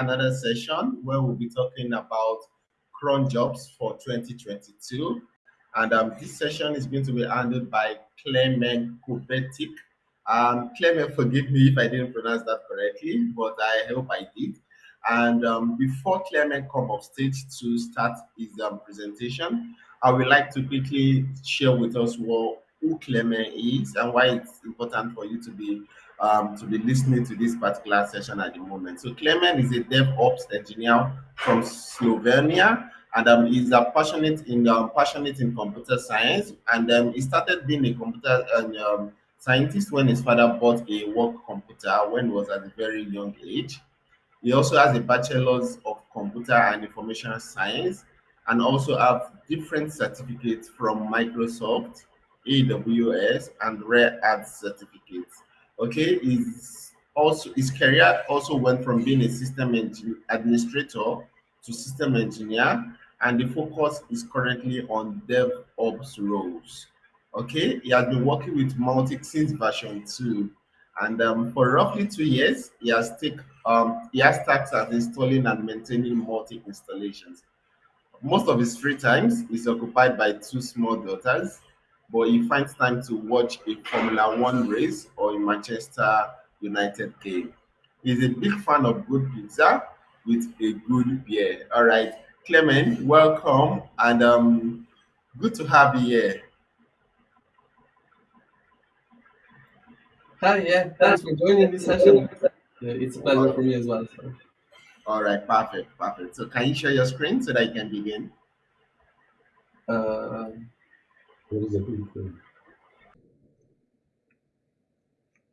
another session where we'll be talking about cron jobs for 2022. And um, this session is going to be handled by Clement Kubetik. Um, Clement, forgive me if I didn't pronounce that correctly, but I hope I did. And um, before Clement come off stage to start his um, presentation, I would like to quickly share with us what who Clement is and why it's important for you to be um, to be listening to this particular session at the moment. So Clement is a DevOps engineer from Slovenia, and um, he's a passionate in um, passionate in computer science. And um, he started being a computer um, scientist when his father bought a work computer when he was at a very young age. He also has a bachelor's of computer and information science, and also have different certificates from Microsoft, AWS, and Red Hat certificates. Okay, his also his career also went from being a system administrator to system engineer, and the focus is currently on DevOps roles. Okay, he has been working with Mautic since version two, and um, for roughly two years, he has take um, he has tasks as installing and maintaining Mautic installations. Most of his free times is occupied by two small daughters, but he finds time to watch a Formula One race or a Manchester United game. He's a big fan of good pizza with a good beer. All right, Clement, welcome and um, good to have you here. Hi, yeah, thanks for joining this session. It's a pleasure for me as well. So. All right, perfect, perfect. So can you share your screen so that you can begin? Uh,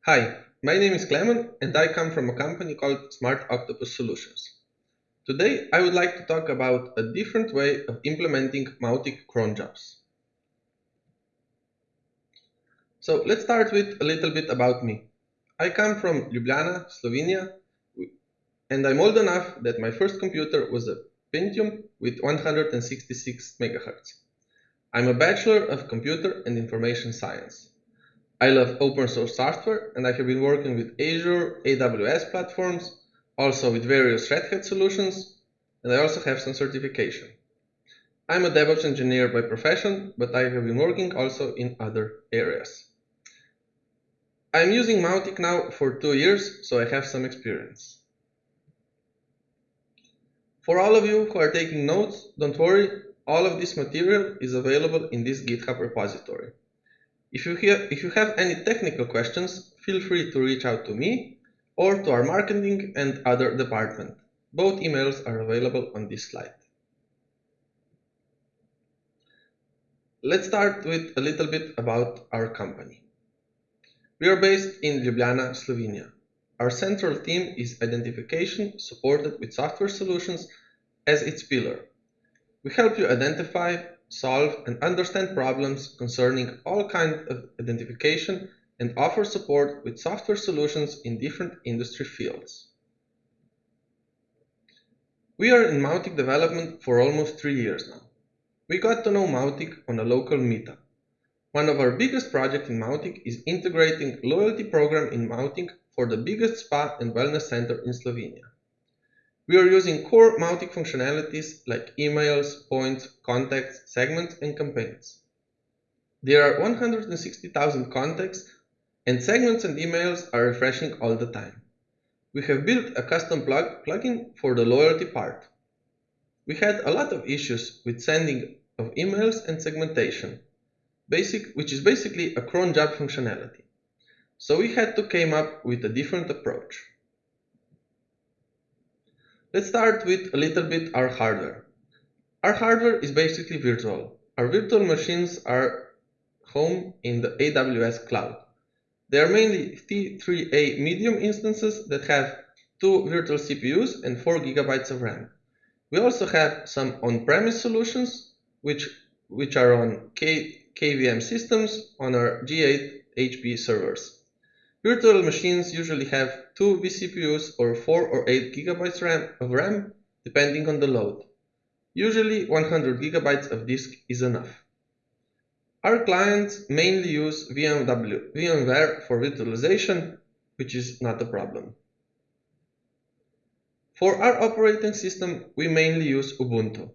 Hi, my name is Klemen and I come from a company called Smart Octopus Solutions. Today I would like to talk about a different way of implementing Mautic cron jobs. So let's start with a little bit about me. I come from Ljubljana, Slovenia, and I'm old enough that my first computer was a Pentium with 166 MHz. I'm a Bachelor of Computer and Information Science. I love open source software and I have been working with Azure, AWS platforms, also with various Red Hat solutions, and I also have some certification. I'm a DevOps engineer by profession, but I have been working also in other areas. I'm using Mautic now for two years, so I have some experience. For all of you who are taking notes, don't worry, all of this material is available in this GitHub repository. If you, hear, if you have any technical questions, feel free to reach out to me or to our marketing and other department. Both emails are available on this slide. Let's start with a little bit about our company. We are based in Ljubljana, Slovenia. Our central theme is identification supported with software solutions as its pillar. We help you identify, solve, and understand problems concerning all kinds of identification and offer support with software solutions in different industry fields. We are in Mautic development for almost three years now. We got to know Mautic on a local meetup. One of our biggest projects in Mautic is integrating loyalty program in Mautic for the biggest spa and wellness center in Slovenia. We are using core Mautic functionalities like emails, points, contacts, segments, and campaigns. There are 160,000 contacts and segments and emails are refreshing all the time. We have built a custom plug plugin for the loyalty part. We had a lot of issues with sending of emails and segmentation, basic, which is basically a cron job functionality. So we had to came up with a different approach. Let's start with a little bit our hardware. Our hardware is basically virtual. Our virtual machines are home in the AWS cloud. They are mainly T3A medium instances that have two virtual CPUs and 4 gigabytes of RAM. We also have some on-premise solutions which, which are on K, KVM systems on our G8 HP servers. Virtual machines usually have 2 vCPUs or 4 or 8 GB RAM of RAM depending on the load. Usually 100 GB of disk is enough. Our clients mainly use VMW, VMware for virtualization, which is not a problem. For our operating system, we mainly use Ubuntu.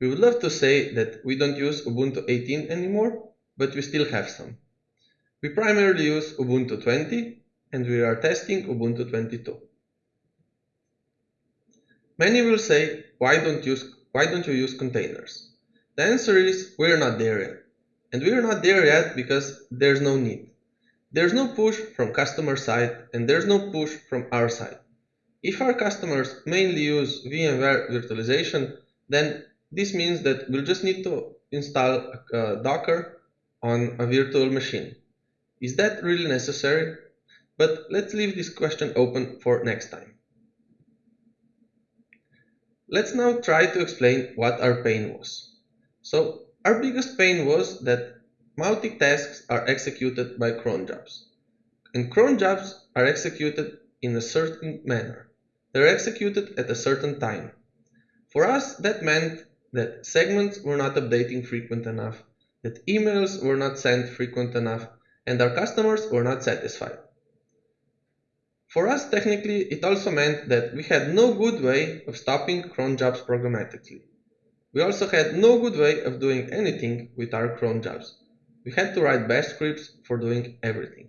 We would love to say that we don't use Ubuntu 18 anymore, but we still have some. We primarily use Ubuntu 20 and we are testing Ubuntu 22. Many will say, why don't, use, why don't you use containers? The answer is, we're not there yet. And we're not there yet because there's no need. There's no push from customer side and there's no push from our side. If our customers mainly use VMware virtualization, then this means that we'll just need to install Docker on a virtual machine. Is that really necessary? But let's leave this question open for next time. Let's now try to explain what our pain was. So our biggest pain was that Mautic tasks are executed by cron jobs. And cron jobs are executed in a certain manner. They're executed at a certain time. For us, that meant that segments were not updating frequent enough, that emails were not sent frequent enough, and our customers were not satisfied. For us, technically, it also meant that we had no good way of stopping cron jobs programmatically. We also had no good way of doing anything with our cron jobs. We had to write bash scripts for doing everything.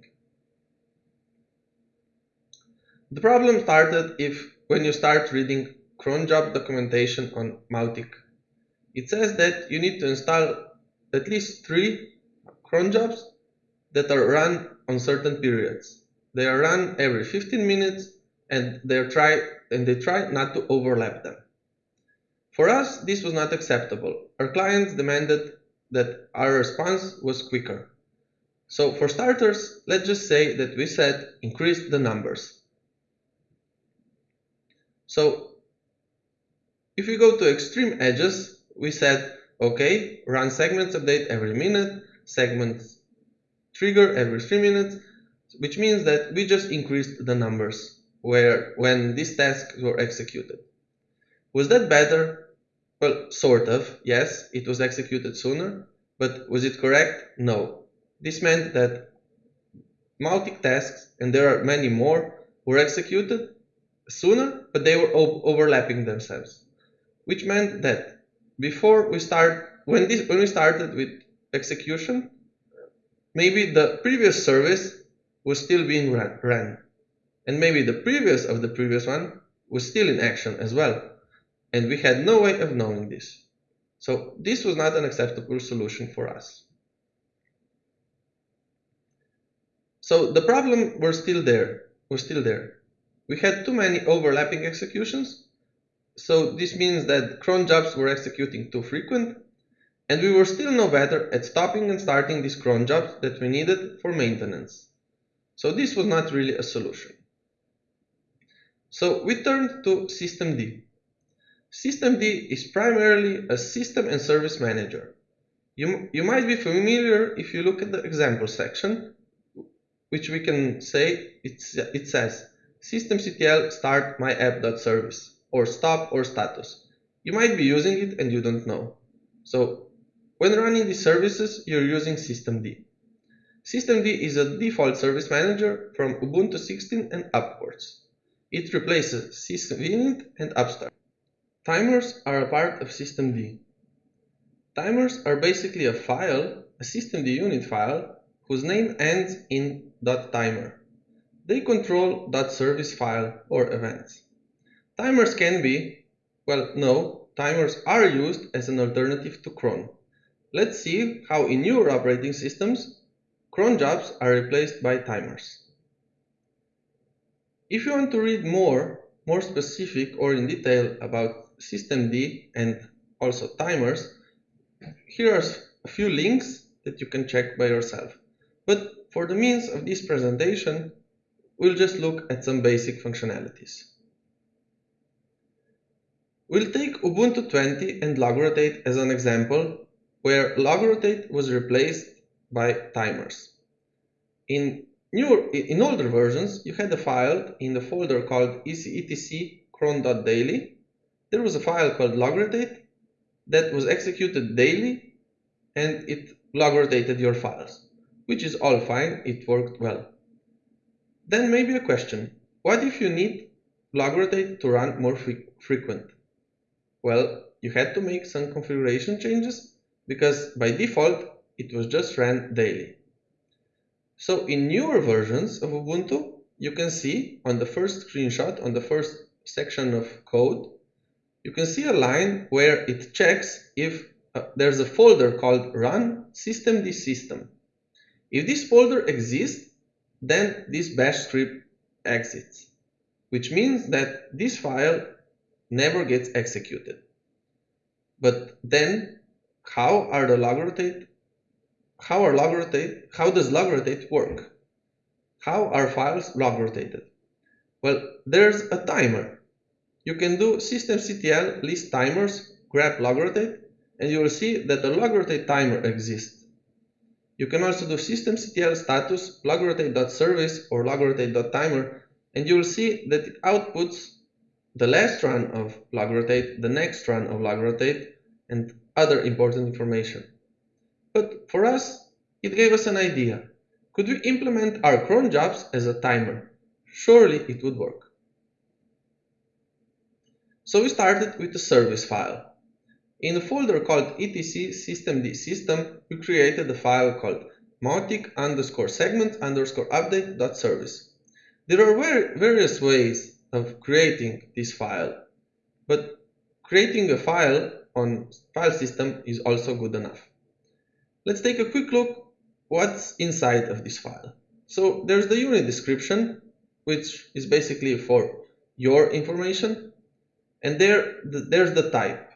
The problem started if when you start reading cron job documentation on Mautic. It says that you need to install at least three cron jobs that are run on certain periods. They are run every 15 minutes and they try and they try not to overlap them. For us, this was not acceptable. Our clients demanded that our response was quicker. So for starters, let's just say that we said increase the numbers. So if we go to extreme edges, we said, okay, run segments update every minute, segments trigger every three minutes, which means that we just increased the numbers where when these tasks were executed. Was that better? Well, sort of, yes, it was executed sooner, but was it correct? No. This meant that Mautic tasks, and there are many more, were executed sooner, but they were overlapping themselves, which meant that before we start, when this, when we started with execution, maybe the previous service was still being ran, and maybe the previous of the previous one was still in action as well, and we had no way of knowing this. So this was not an acceptable solution for us. So the problem was still there, was still there. We had too many overlapping executions, so this means that cron jobs were executing too frequent, and we were still no better at stopping and starting these cron jobs that we needed for maintenance. So this was not really a solution. So we turned to systemd. Systemd is primarily a system and service manager. You, you might be familiar if you look at the example section, which we can say it says systemctl start my app.service or stop or status. You might be using it and you don't know. So when running these services, you're using systemd. Systemd is a default service manager from Ubuntu 16 and upwards. It replaces sysvinit and upstart. Timers are a part of systemd. Timers are basically a file, a systemd unit file, whose name ends in .timer. They control .service file or events. Timers can be, well, no, timers are used as an alternative to cron. Let's see how in newer operating systems, cron jobs are replaced by timers. If you want to read more, more specific or in detail about systemd and also timers, here are a few links that you can check by yourself. But for the means of this presentation, we'll just look at some basic functionalities. We'll take Ubuntu 20 and logrotate as an example where logrotate was replaced by timers. In newer, in older versions, you had a file in the folder called etc cron.daily. There was a file called logrotate that was executed daily and it logrotated your files, which is all fine, it worked well. Then maybe a question, what if you need logrotate to run more frequent? Well, you had to make some configuration changes because by default it was just ran daily. So in newer versions of Ubuntu, you can see on the first screenshot, on the first section of code, you can see a line where it checks if uh, there's a folder called run systemd system. If this folder exists, then this bash script exits, which means that this file never gets executed. But then how are the log rotate how are log rotate how does log rotate work? How are files log rotated? Well, there's a timer. You can do systemctl list timers grep log rotate and you will see that the log rotate timer exists. You can also do systemctl status logrotate.service or logrotate.timer and you will see that it outputs the last run of logrotate, the next run of logrotate, and other important information. But for us, it gave us an idea. Could we implement our cron jobs as a timer? Surely it would work. So we started with a service file. In a folder called etc systemd system, we created a file called mautic underscore segment underscore update dot service. There are various ways of creating this file, but creating a file on file system is also good enough. Let's take a quick look what's inside of this file. So there's the unit description, which is basically for your information, and there there's the type.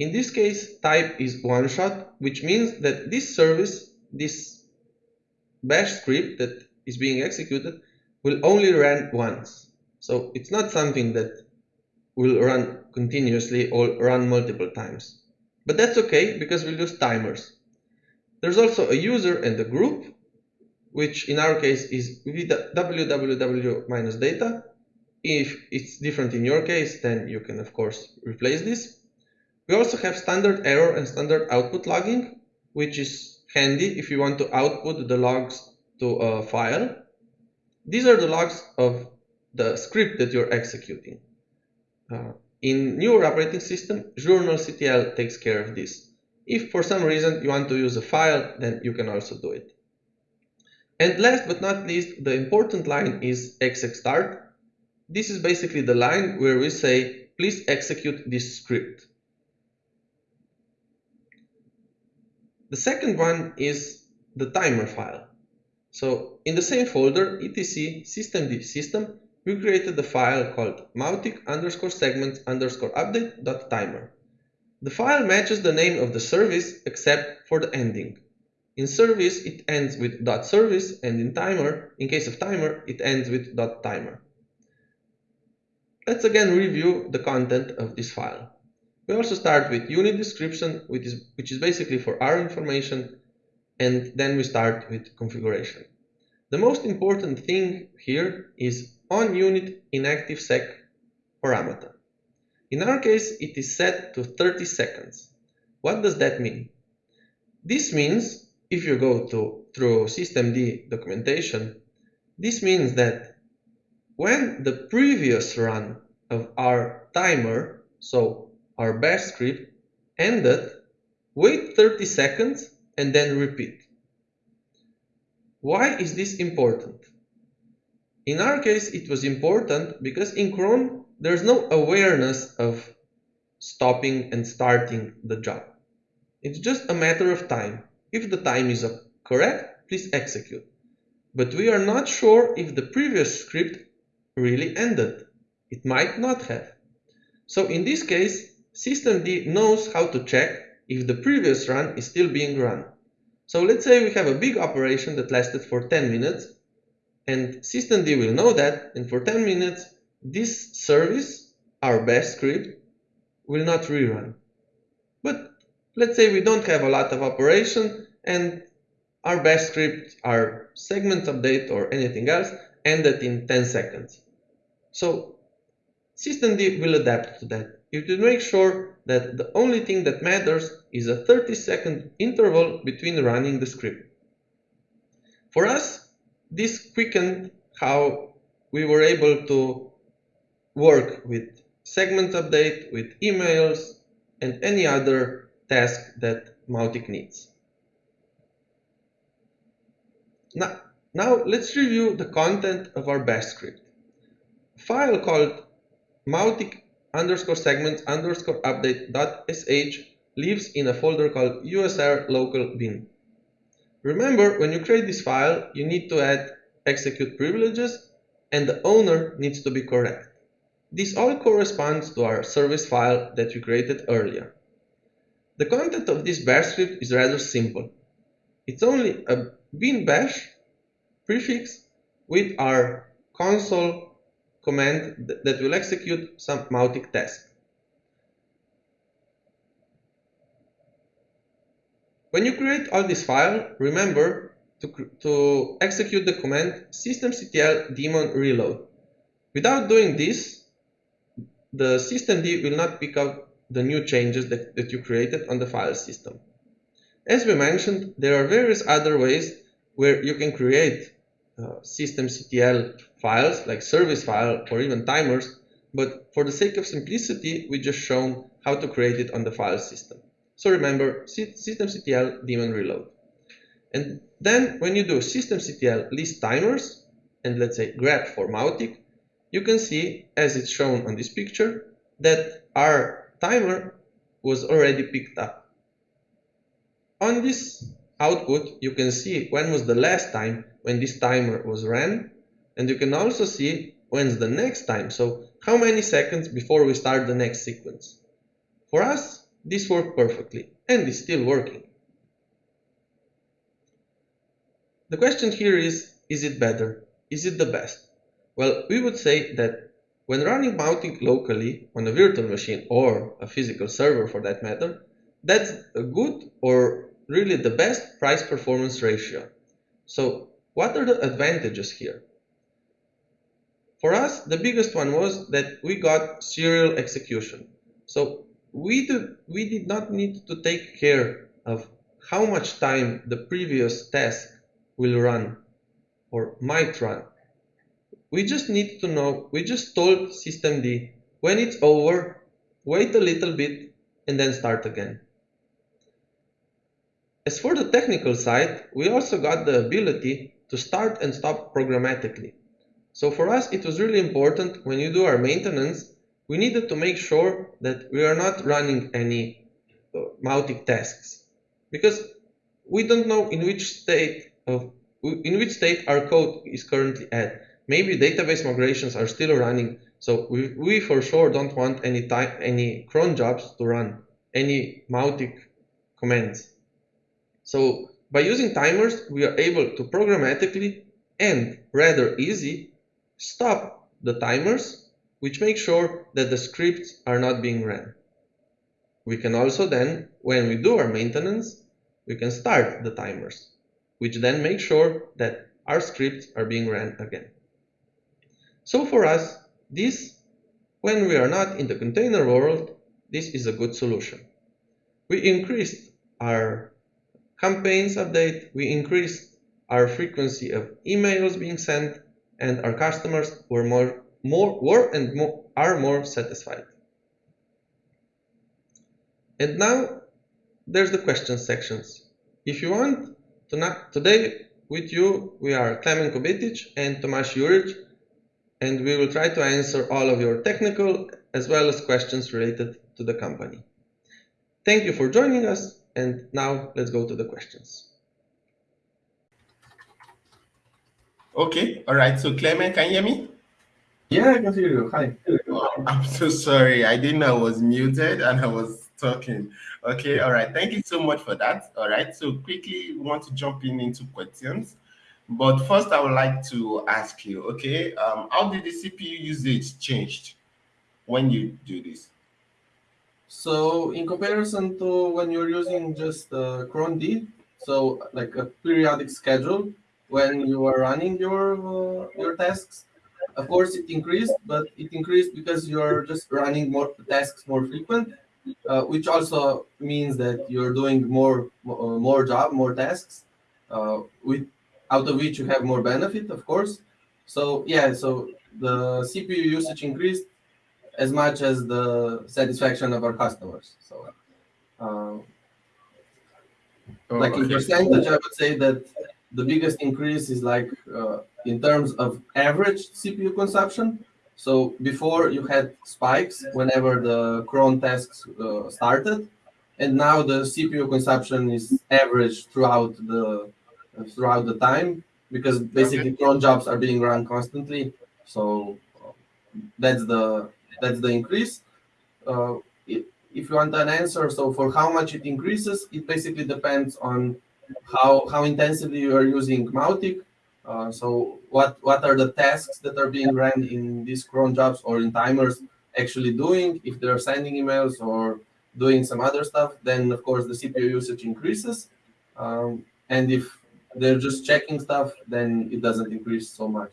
In this case, type is one shot, which means that this service, this bash script that is being executed, will only run once. So it's not something that will run continuously or run multiple times. But that's okay because we'll use timers. There's also a user and a group, which in our case is www-data. If it's different in your case, then you can of course replace this. We also have standard error and standard output logging, which is handy if you want to output the logs to a file. These are the logs of the script that you're executing. Uh, in newer operating system, journalctl takes care of this. If for some reason you want to use a file, then you can also do it. And last but not least, the important line is execstart. This is basically the line where we say, please execute this script. The second one is the timer file. So in the same folder, etc systemd system, we created a file called mautic underscore segment underscore update dot timer. The file matches the name of the service except for the ending. In service, it ends with service, and in timer, in case of timer, it ends with timer. Let's again review the content of this file. We also start with unit description, which is, which is basically for our information, and then we start with configuration. The most important thing here is on unit inactive sec parameter. In our case, it is set to 30 seconds. What does that mean? This means, if you go to through systemd documentation, this means that when the previous run of our timer, so our bash script ended, wait 30 seconds and then repeat. Why is this important? In our case, it was important because in cron, there's no awareness of stopping and starting the job. It's just a matter of time. If the time is correct, please execute. But we are not sure if the previous script really ended. It might not have. So in this case, systemd knows how to check if the previous run is still being run. So let's say we have a big operation that lasted for 10 minutes and systemd will know that and for 10 minutes this service, our bash script, will not rerun. But let's say we don't have a lot of operation and our bash script, our segment update or anything else ended in 10 seconds. So systemd will adapt to that. You should make sure that the only thing that matters is a 30 second interval between running the script. For us, this quickened how we were able to work with segment update, with emails, and any other task that Mautic needs. Now, now let's review the content of our bash script. A file called Mautic underscore segments underscore update dot sh lives in a folder called usr local bin. Remember, when you create this file, you need to add execute privileges and the owner needs to be correct. This all corresponds to our service file that we created earlier. The content of this bash script is rather simple. It's only a bin bash prefix with our console command that will execute some Mautic task. When you create all this file, remember to, to execute the command systemctl daemon reload. Without doing this, the systemd will not pick up the new changes that, that you created on the file system. As we mentioned, there are various other ways where you can create uh, systemctl files like service file or even timers, but for the sake of simplicity, we just shown how to create it on the file system. So remember systemctl daemon reload. And then when you do systemctl list timers and let's say grep for Mautic, you can see as it's shown on this picture that our timer was already picked up. On this output, you can see when was the last time when this timer was ran, and you can also see when's the next time, so how many seconds before we start the next sequence. For us, this worked perfectly, and is still working. The question here is, is it better? Is it the best? Well, we would say that when running Mautic locally on a virtual machine or a physical server for that matter, that's a good or really the best price performance ratio. So what are the advantages here? For us, the biggest one was that we got serial execution. So we did, we did not need to take care of how much time the previous task will run or might run. We just need to know, we just told systemd when it's over, wait a little bit and then start again. As for the technical side, we also got the ability to start and stop programmatically. So for us, it was really important when you do our maintenance we needed to make sure that we are not running any uh, Mautic tasks because we don't know in which state of in which state our code is currently at. Maybe database migrations are still running, so we, we for sure don't want any time any cron jobs to run any Mautic commands. So by using timers, we are able to programmatically and rather easy stop the timers which makes sure that the scripts are not being ran. We can also then, when we do our maintenance, we can start the timers, which then make sure that our scripts are being ran again. So for us, this, when we are not in the container world, this is a good solution. We increased our campaigns update, we increased our frequency of emails being sent, and our customers were more more were and more, are more satisfied. And now there's the question sections. If you want, to today with you we are Klemen Kobetic and Tomasz Juric and we will try to answer all of your technical as well as questions related to the company. Thank you for joining us and now let's go to the questions. Okay, all right. So Clement, can you hear me? Yeah, I can hear you. Hi. Oh, I'm so sorry. I didn't know I was muted and I was talking. Okay, all right. Thank you so much for that. All right. So quickly we want to jump in into questions. But first I would like to ask you, okay, um, how did the CPU usage changed when you do this? So in comparison to when you're using just uh, cron D, so like a periodic schedule, when you are running your uh, your tasks, of course, it increased, but it increased because you're just running more tasks more frequent, uh, which also means that you're doing more uh, more job, more tasks, uh, with out of which you have more benefit, of course. So yeah, so the CPU usage increased as much as the satisfaction of our customers. So, Oh, like in percentage, I would say that the biggest increase is like uh, in terms of average CPU consumption. So before you had spikes whenever the cron tasks uh, started, and now the CPU consumption is average throughout the throughout the time because basically cron jobs are being run constantly. So uh, that's the that's the increase. Uh, if you want an answer, so for how much it increases, it basically depends on how how intensively you are using Mautic. Uh, so what what are the tasks that are being ran in these cron jobs or in timers actually doing? If they're sending emails or doing some other stuff, then of course the CPU usage increases. Um, and if they're just checking stuff, then it doesn't increase so much.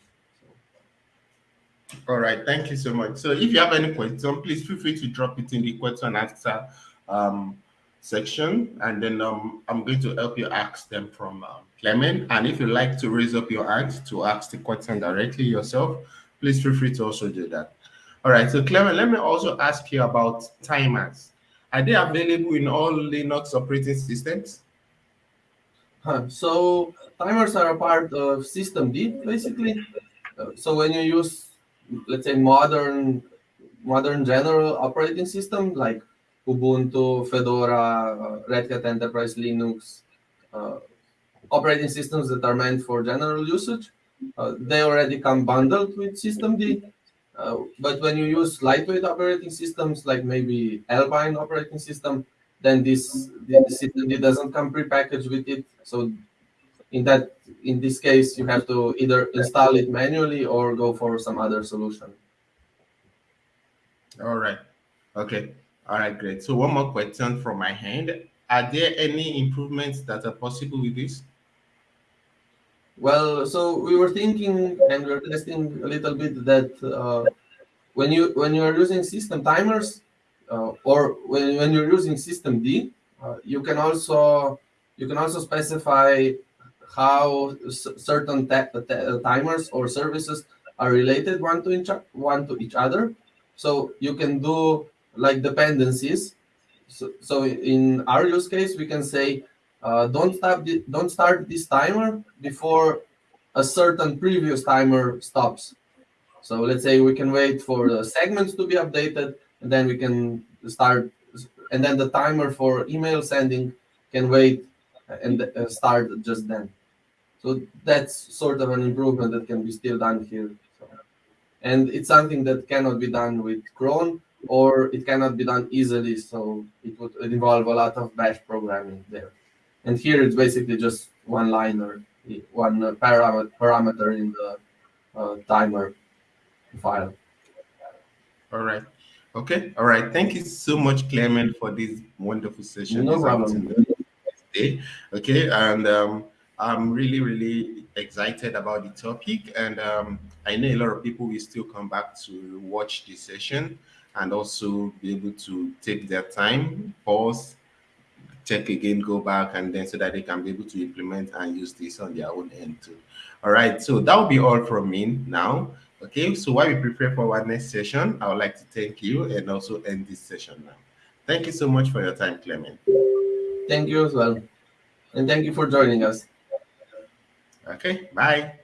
All right, thank you so much. So if you have any question, please feel free to drop it in the question and answer um, section, and then um, I'm going to help you ask them from um, Clement. And if you like to raise up your hand to ask the question directly yourself, please feel free to also do that. All right, so Clement, let me also ask you about timers. Are they available in all Linux operating systems? So timers are a part of systemd basically. Uh, so when you use, let's say, modern, modern general operating system like Ubuntu, Fedora, uh, Red Hat Enterprise Linux, uh, operating systems that are meant for general usage, uh, they already come bundled with systemd. Uh, but when you use lightweight operating systems like maybe Alpine operating system, then this the system doesn't come prepackaged with it. So in that in this case, you have to either install it manually or go for some other solution. All right. Okay. All right, great. So one more question from my hand. Are there any improvements that are possible with this? Well, so we were thinking and we are testing a little bit that uh, when you when you are using system timers or when, when you're using systemd, uh, you can also you can also specify how certain ta- ta- timers or services are related one to each one to each other. So you can do like dependencies. So, so in our use case, we can say uh, don't stop don't start this timer before a certain previous timer stops. So let's say we can wait for the segments to be updated, and then we can start, and then the timer for email sending can wait and uh, start just then. So that's sort of an improvement that can be still done here. So, and it's something that cannot be done with cron or it cannot be done easily. So it would involve a lot of bash programming there. And here it's basically just one line or one uh, parameter parameter in the uh, timer file. All right. Okay. All right. Thank you so much, Clement, for this wonderful session. No problem. Day. Okay. And um, I'm really, really excited about the topic. And um, I know a lot of people will still come back to watch this session and also be able to take their time, pause, check again, go back, and then so that they can be able to implement and use this on their own end too. All right, so that will be all from me now. Okay, so while we prepare for our next session, I would like to thank you and also end this session now. Thank you so much for your time, Clement. Thank you as well. And thank you for joining us. Okay, bye.